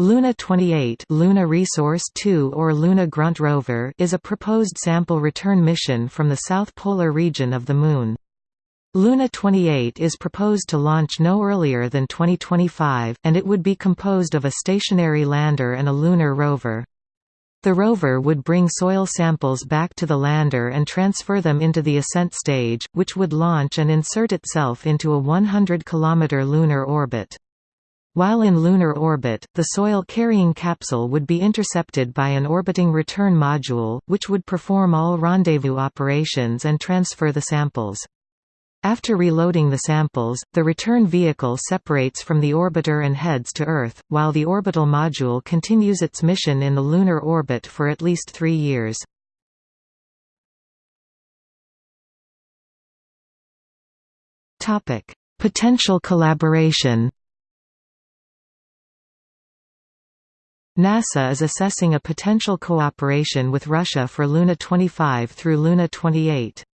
Luna 28 Luna Resource 2 or Luna Grunt rover is a proposed sample return mission from the south polar region of the Moon. Luna 28 is proposed to launch no earlier than 2025, and it would be composed of a stationary lander and a lunar rover. The rover would bring soil samples back to the lander and transfer them into the ascent stage, which would launch and insert itself into a 100 km lunar orbit. While in lunar orbit, the soil-carrying capsule would be intercepted by an orbiting return module, which would perform all rendezvous operations and transfer the samples. After reloading the samples, the return vehicle separates from the orbiter and heads to Earth, while the orbital module continues its mission in the lunar orbit for at least three years. Potential collaboration NASA is assessing a potential cooperation with Russia for Luna 25 through Luna 28.